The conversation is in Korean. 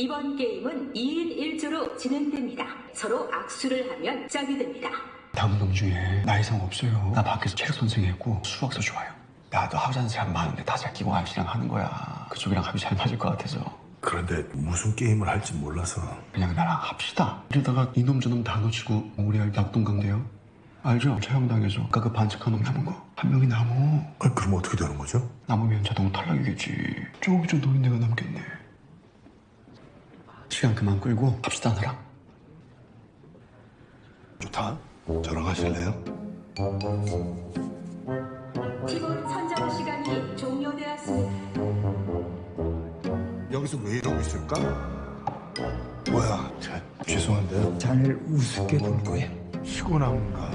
이번 게임은 2인 1조로 진행됩니다. 서로 악수를 하면 짝이 됩니다. 다음 놈 중에 나 이상 없어요. 나 밖에서 체력 선생했고 수학서 좋아요. 나도 하자는 사람 많은데 다 잘 끼고 합시랑 하는 거야. 그쪽이랑 합이 잘 맞을 것 같아서. 그런데 무슨 게임을 할지 몰라서 그냥 나랑 합시다. 이러다가 이놈 저놈 다 놓치고 우리 알 낙동강대요. 알죠? 처형당해서 아까 그 반칙한 놈 남은 거. 한 명이 남어. 아, 그럼 어떻게 되는 거죠? 남으면 자동 탈락이겠지. 저기 저 노인네가 남겠네. 시간 그만 끌고 합시다 나랑. 좋다 저랑 하실래요? 팀원 선정 시간이 종료되었습니다. 여기서 왜 이러고 있을까? 뭐야 자, 죄송한데요 잘 우습게 볼 거예요. 피곤한가